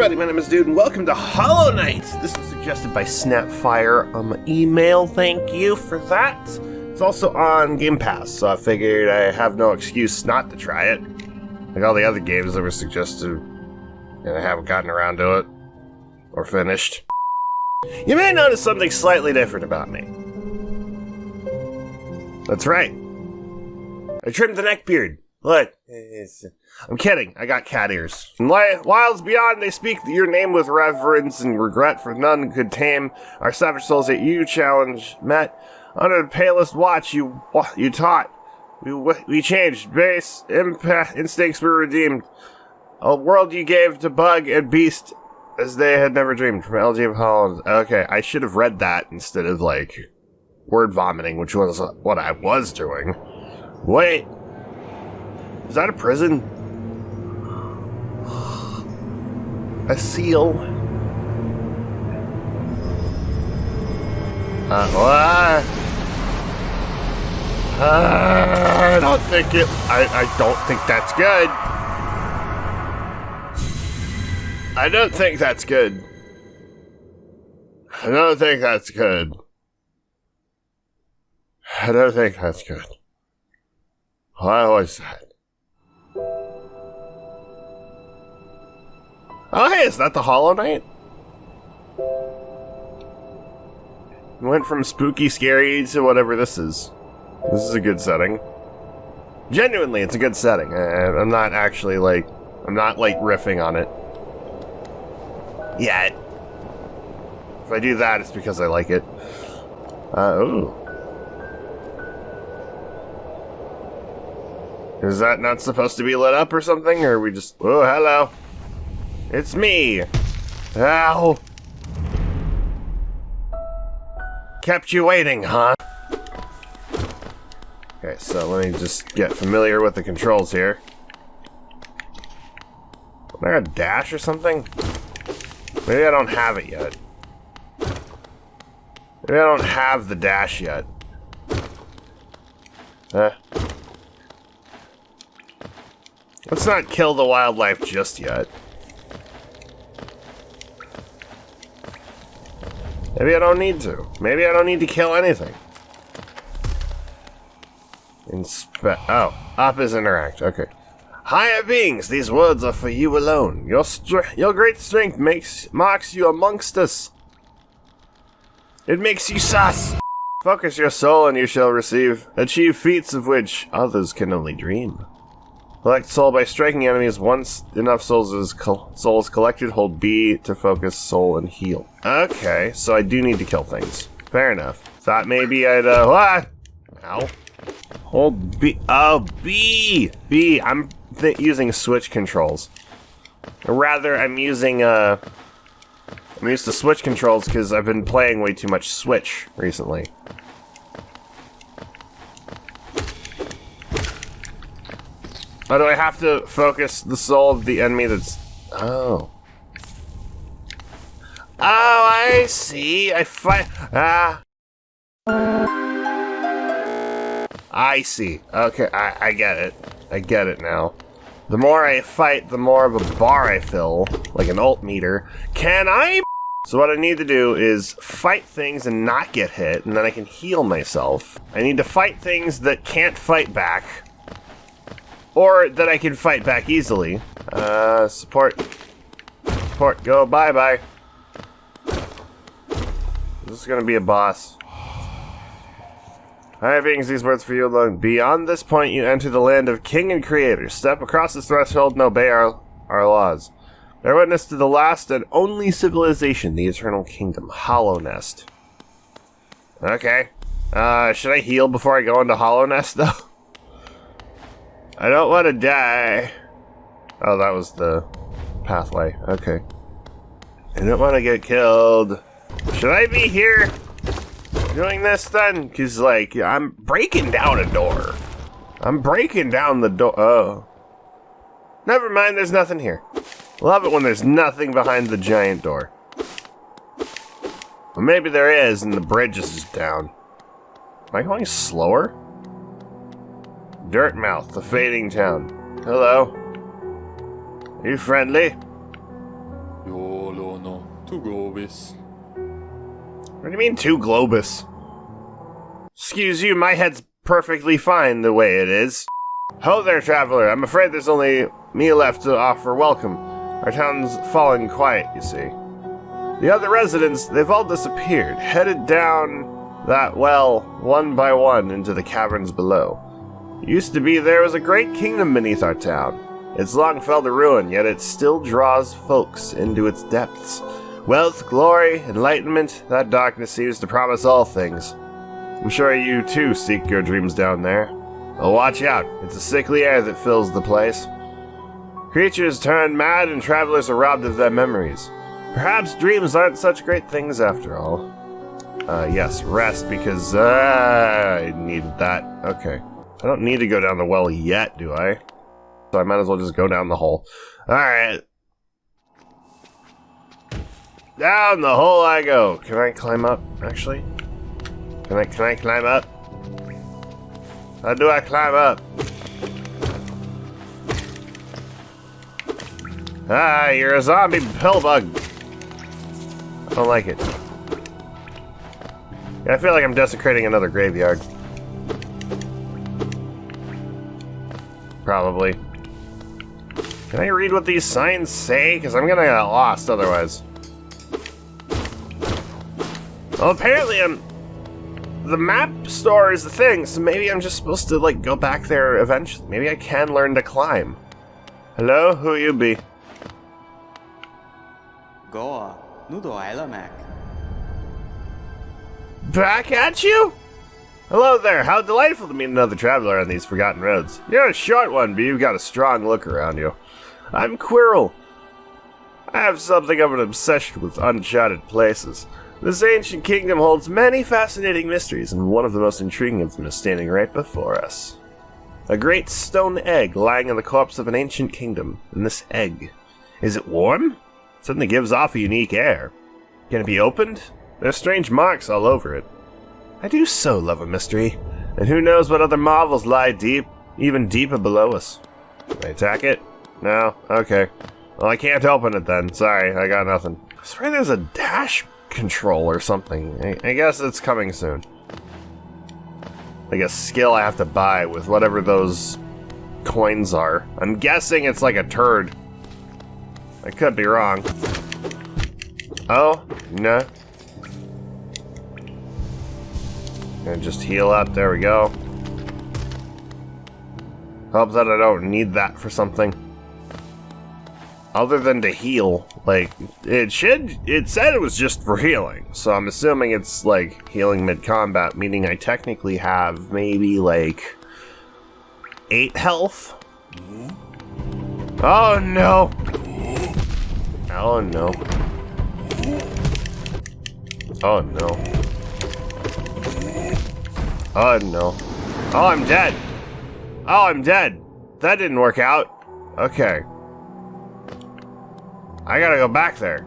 everybody, my name is Dude, and welcome to Hollow Knight! This was suggested by Snapfire on my email, thank you for that. It's also on Game Pass, so I figured I have no excuse not to try it. Like all the other games that were suggested, and I haven't gotten around to it. Or finished. You may notice something slightly different about me. That's right. I trimmed the neck beard. Look. I'm kidding. I got cat ears. In wilds beyond, they speak your name with reverence and regret, for none could tame our savage souls that you challenge met. Under the palest watch, you you taught. We we changed. Base impact instincts were redeemed. A world you gave to bug and beast as they had never dreamed. From LG of Holland. Okay, I should have read that instead of like word vomiting, which was what I was doing. Wait. Is that a prison? A seal. Uh, what? Uh, I don't think it. I, I don't think that's good. I don't think that's good. I don't think that's good. I don't think that's good. Why was that? Oh, hey, is that the Hollow Knight? Went from spooky, scary to whatever this is. This is a good setting. Genuinely, it's a good setting. I, I'm not actually, like, I'm not, like, riffing on it. Yet. If I do that, it's because I like it. Uh, ooh. Is that not supposed to be lit up or something? Or we just... Oh, hello. It's me! Ow! Kept you waiting, huh? Okay, so let me just get familiar with the controls here. Am I a dash or something? Maybe I don't have it yet. Maybe I don't have the dash yet. Huh? Let's not kill the wildlife just yet. Maybe I don't need to. Maybe I don't need to kill anything. Inspe- oh, up is interact. Okay. Higher beings, these words are for you alone. Your your great strength makes marks you amongst us. It makes you sus. Focus your soul and you shall receive. Achieve feats of which others can only dream. Collect soul by striking enemies. Once enough souls is co souls collected, hold B to focus soul and heal. Okay, so I do need to kill things. Fair enough. Thought maybe I'd, uh, what? Ow. Hold B. Oh, B! B. I'm using switch controls. Or rather, I'm using, uh, I'm used to switch controls because I've been playing way too much Switch recently. Oh, do I have to focus the soul of the enemy that's... Oh. Oh, I see. I fight... Ah. I see. Okay, I, I get it. I get it now. The more I fight, the more of a bar I fill, like an alt meter. Can I... So what I need to do is fight things and not get hit, and then I can heal myself. I need to fight things that can't fight back, or that I can fight back easily. Uh, support. Support, go bye-bye. This is gonna be a boss. I have these words for you alone. Beyond this point, you enter the land of King and Creator. Step across this threshold and obey our, our laws. Bear witness to the last and only civilization, the Eternal Kingdom, Hallownest. Okay. Uh, should I heal before I go into Hallownest, though? I don't want to die. Oh, that was the pathway. Okay. I don't want to get killed. Should I be here doing this then? Because, like, I'm breaking down a door. I'm breaking down the door. Oh. Never mind, there's nothing here. Love it when there's nothing behind the giant door. Well, maybe there is, and the bridge is down. Am I going slower? Dirtmouth, the fading town. Hello. Are you friendly? You To Globis. What do you mean, two Globus? Excuse you, my head's perfectly fine the way it is. Ho there, traveler. I'm afraid there's only me left to offer welcome. Our town's fallen quiet, you see. The other residents, they've all disappeared, headed down that well, one by one, into the caverns below. Used to be there was a great kingdom beneath our town. It's long fell to ruin, yet it still draws folks into its depths. Wealth, glory, enlightenment, that darkness seems to promise all things. I'm sure you too seek your dreams down there. But watch out, it's a sickly air that fills the place. Creatures turn mad and travelers are robbed of their memories. Perhaps dreams aren't such great things after all. Uh, yes, rest because uh, I needed that. Okay. I don't need to go down the well yet, do I? So I might as well just go down the hole. Alright. Down the hole I go. Can I climb up, actually? Can I, can I climb up? How do I climb up? Ah, you're a zombie pill bug. I don't like it. Yeah, I feel like I'm desecrating another graveyard. probably. Can I read what these signs say? Because I'm gonna get lost otherwise. Well, apparently I'm... The map store is the thing, so maybe I'm just supposed to, like, go back there eventually. Maybe I can learn to climb. Hello? Who you be? Goa. Nudo Mac. Back at you? Hello there, how delightful to meet another traveler on these forgotten roads. You're a short one, but you've got a strong look around you. I'm Quirrell. I have something of an obsession with uncharted places. This ancient kingdom holds many fascinating mysteries, and one of the most intriguing of them is standing right before us. A great stone egg lying in the corpse of an ancient kingdom. And this egg, is it warm? It certainly gives off a unique air. Can it be opened? There are strange marks all over it. I do so love a mystery, and who knows what other marvels lie deep, even deeper below us. Can I attack it? No? Okay. Well, I can't open it then. Sorry, I got nothing. I swear there's a dash control or something. I, I guess it's coming soon. Like a skill I have to buy with whatever those coins are. I'm guessing it's like a turd. I could be wrong. Oh, no. And just heal up, there we go. Hope that I don't need that for something. Other than to heal, like, it should, it said it was just for healing, so I'm assuming it's, like, healing mid-combat, meaning I technically have maybe, like, 8 health? Oh no! Oh no. Oh no. Oh no. Oh, I'm dead. Oh, I'm dead. That didn't work out. Okay. I gotta go back there.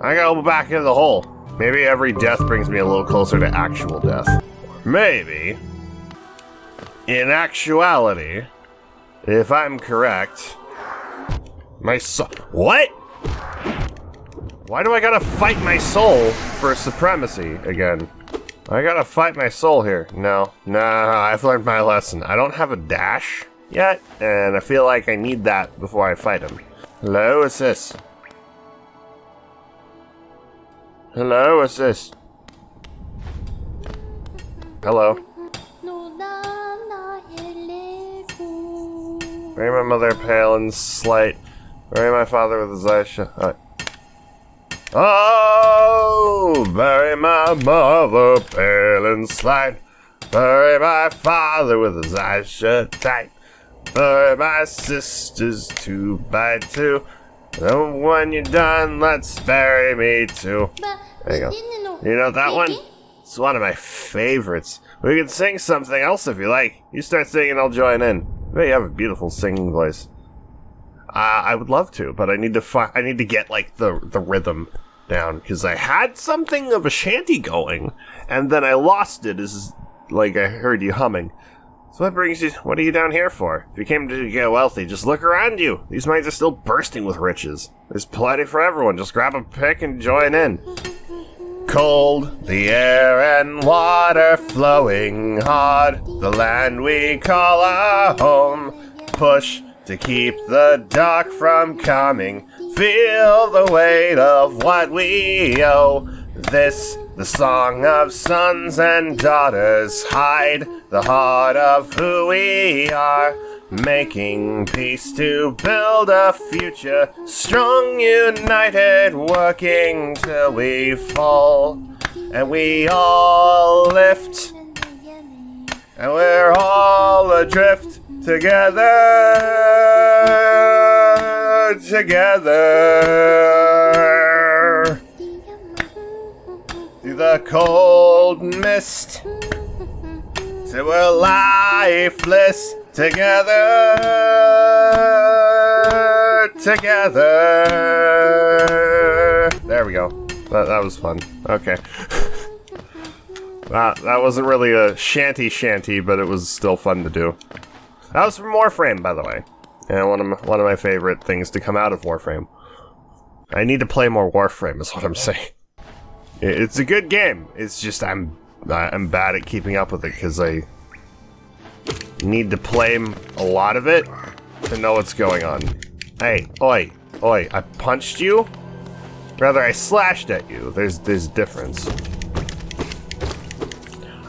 I gotta go back into the hole. Maybe every death brings me a little closer to actual death. Maybe, in actuality, if I'm correct, my soul. What? Why do I gotta fight my soul for supremacy again? I gotta fight my soul here. No, no, I've learned my lesson. I don't have a dash yet, and I feel like I need that before I fight him. Hello, what's this? Hello, what's this? Hello. Bury my mother pale and slight. Bury my father with his eyes shut. Oh, bury my mother pale and slight. Bury my father with his eyes shut tight. Bury my sisters two by two. And when you're done, let's bury me too. There you go. You know that one? It's one of my favorites. We can sing something else if you like. You start singing, I'll join in. But you have a beautiful singing voice. Uh, I would love to, but I need to fi- I need to get like the the rhythm down because I had something of a shanty going, and then I lost it. As like I heard you humming, So what brings you? What are you down here for? If you came to get wealthy, just look around you. These mines are still bursting with riches. There's plenty for everyone. Just grab a pick and join in. Cold, the air and water flowing hard. The land we call our home. Push to keep the dark from coming. Feel the weight of what we owe. This, the song of sons and daughters, hide the heart of who we are. Making peace to build a future, strong, united, working till we fall. And we all lift, and we're all adrift together, together. Through the cold mist, till we're lifeless together, together. There we go. That, that was fun. Okay. that, that wasn't really a shanty shanty, but it was still fun to do. That was from Warframe, by the way. And one of my, one of my favorite things to come out of Warframe. I need to play more Warframe, is what I'm saying. It's a good game. It's just I'm I'm bad at keeping up with it because I need to play a lot of it to know what's going on. Hey, oi, oi! I punched you. Rather, I slashed at you. There's there's difference.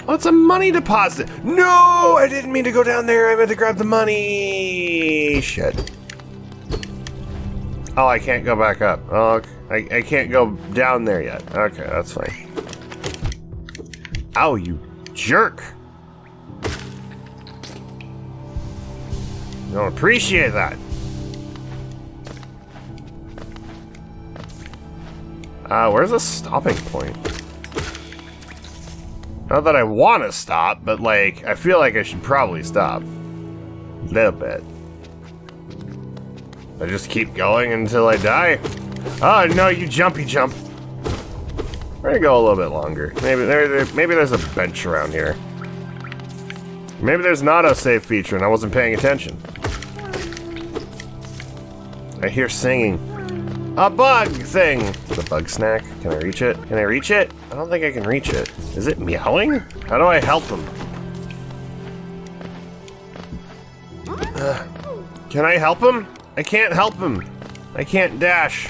Oh, it's a money deposit. No, I didn't mean to go down there. I meant to grab the money. Shit. Oh, I can't go back up. Oh, I, I can't go down there yet. Okay, that's fine. Ow, you jerk. Don't appreciate that. Uh, where's the stopping point? Not that I want to stop, but like, I feel like I should probably stop. A little bit. I just keep going until I die. Oh no, you jumpy jump. We're gonna go a little bit longer. Maybe there, maybe there's a bench around here. Maybe there's not a save feature and I wasn't paying attention. I hear singing. A bug thing! The bug snack. Can I reach it? Can I reach it? I don't think I can reach it. Is it meowing? How do I help him? Uh, can I help him? I can't help him. I can't dash.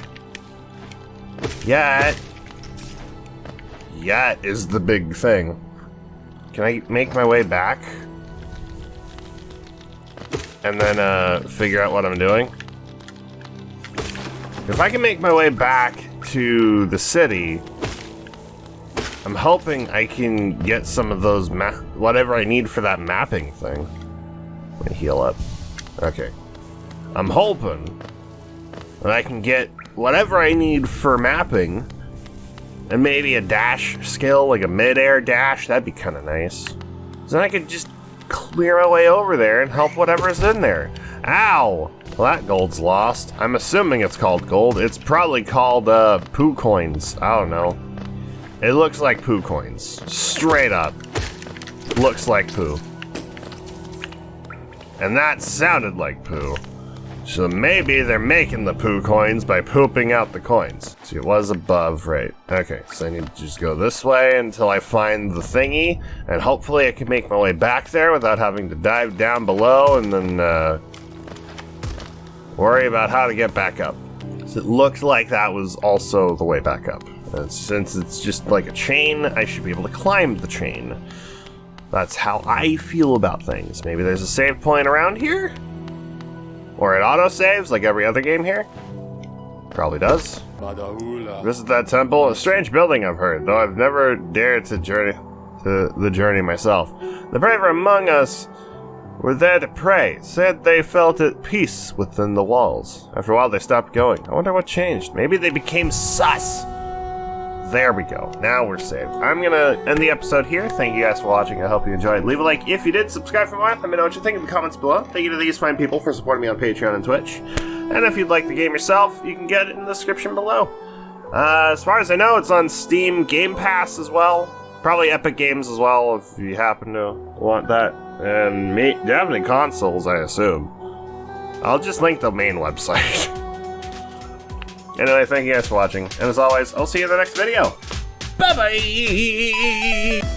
Yet. Yet is the big thing. Can I make my way back? And then uh, figure out what I'm doing? If I can make my way back to the city, I'm hoping I can get some of those whatever I need for that mapping thing. Let me heal up. Okay. I'm hoping that I can get whatever I need for mapping and maybe a dash skill, like a mid-air dash. That'd be kind of nice. So then I could just clear my way over there and help whatever's in there. Ow! Well, that gold's lost. I'm assuming it's called gold. It's probably called uh, poo coins. I don't know. It looks like poo coins. Straight up. Looks like poo. And that sounded like poo. So maybe they're making the poo coins by pooping out the coins. See, it was above, right? Okay, so I need to just go this way until I find the thingy, and hopefully I can make my way back there without having to dive down below and then uh, worry about how to get back up. So it looked like that was also the way back up. And since it's just like a chain, I should be able to climb the chain. That's how I feel about things. Maybe there's a save point around here? Or it auto-saves like every other game here? Probably does. Visit that temple. A strange building, I've heard, though I've never dared to journey to the journey myself. The braver among us were there to pray, said they felt at peace within the walls. After a while, they stopped going. I wonder what changed. Maybe they became sus. There we go. Now we're saved. I'm gonna end the episode here. Thank you guys for watching. I hope you enjoyed. Leave a like if you did. Subscribe for more. Let me know what you think in the comments below. Thank you to these fine people for supporting me on Patreon and Twitch. And if you'd like the game yourself, you can get it in the description below. Uh, as far as I know, it's on Steam Game Pass as well. Probably Epic Games as well, if you happen to want that. And me, definitely consoles, I assume. I'll just link the main website. anyway, thank you guys for watching, and as always, I'll see you in the next video. Bye bye!